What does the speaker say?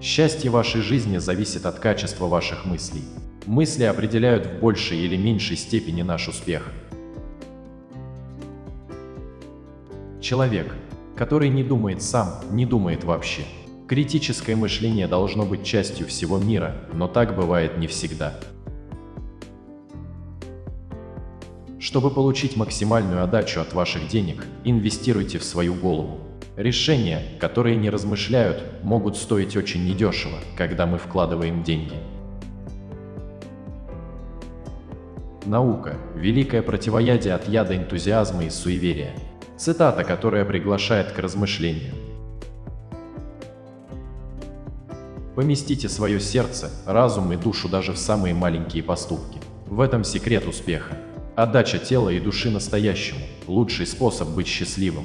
Счастье вашей жизни зависит от качества ваших мыслей. Мысли определяют в большей или меньшей степени наш успех. Человек, который не думает сам, не думает вообще. Критическое мышление должно быть частью всего мира, но так бывает не всегда. Чтобы получить максимальную отдачу от ваших денег, инвестируйте в свою голову. Решения, которые не размышляют, могут стоить очень недешево, когда мы вкладываем деньги. Наука – великое противоядие от яда энтузиазма и суеверия. Цитата, которая приглашает к размышлению. Поместите свое сердце, разум и душу даже в самые маленькие поступки. В этом секрет успеха. Отдача тела и души настоящему – лучший способ быть счастливым.